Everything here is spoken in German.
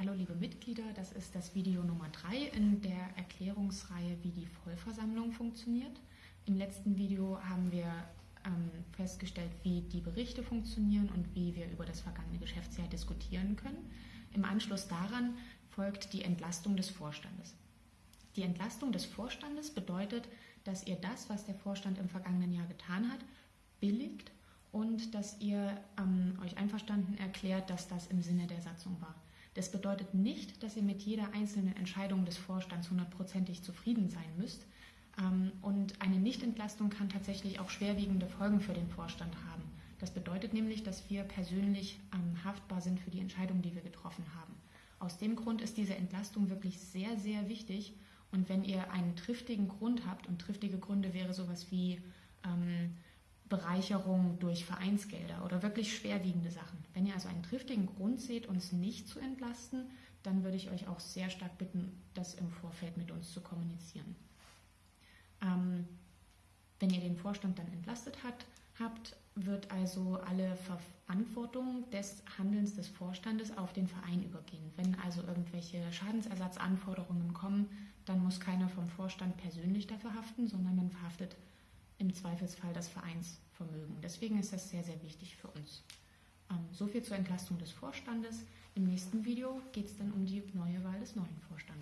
Hallo liebe Mitglieder, das ist das Video Nummer 3 in der Erklärungsreihe, wie die Vollversammlung funktioniert. Im letzten Video haben wir ähm, festgestellt, wie die Berichte funktionieren und wie wir über das vergangene Geschäftsjahr diskutieren können. Im Anschluss daran folgt die Entlastung des Vorstandes. Die Entlastung des Vorstandes bedeutet, dass ihr das, was der Vorstand im vergangenen Jahr getan hat, billigt und dass ihr ähm, euch einverstanden erklärt, dass das im Sinne der Satzung war. Das bedeutet nicht, dass ihr mit jeder einzelnen Entscheidung des Vorstands hundertprozentig zufrieden sein müsst. Ähm, und eine Nichtentlastung kann tatsächlich auch schwerwiegende Folgen für den Vorstand haben. Das bedeutet nämlich, dass wir persönlich ähm, haftbar sind für die Entscheidung, die wir getroffen haben. Aus dem Grund ist diese Entlastung wirklich sehr, sehr wichtig. Und wenn ihr einen triftigen Grund habt, und triftige Gründe wäre sowas wie ähm, Bereicherung durch Vereinsgelder oder wirklich schwerwiegende Sachen. Wenn ihr also einen triftigen Grund seht, uns nicht zu entlasten, dann würde ich euch auch sehr stark bitten, das im Vorfeld mit uns zu kommunizieren. Ähm, wenn ihr den Vorstand dann entlastet hat, habt, wird also alle Verantwortung des Handelns des Vorstandes auf den Verein übergehen. Wenn also irgendwelche Schadensersatzanforderungen kommen, dann muss keiner vom Vorstand persönlich dafür haften, sondern dann verhaftet im Zweifelsfall das Vereinsvermögen. Deswegen ist das sehr, sehr wichtig für uns. So viel zur Entlastung des Vorstandes. Im nächsten Video geht es dann um die neue Wahl des neuen Vorstandes.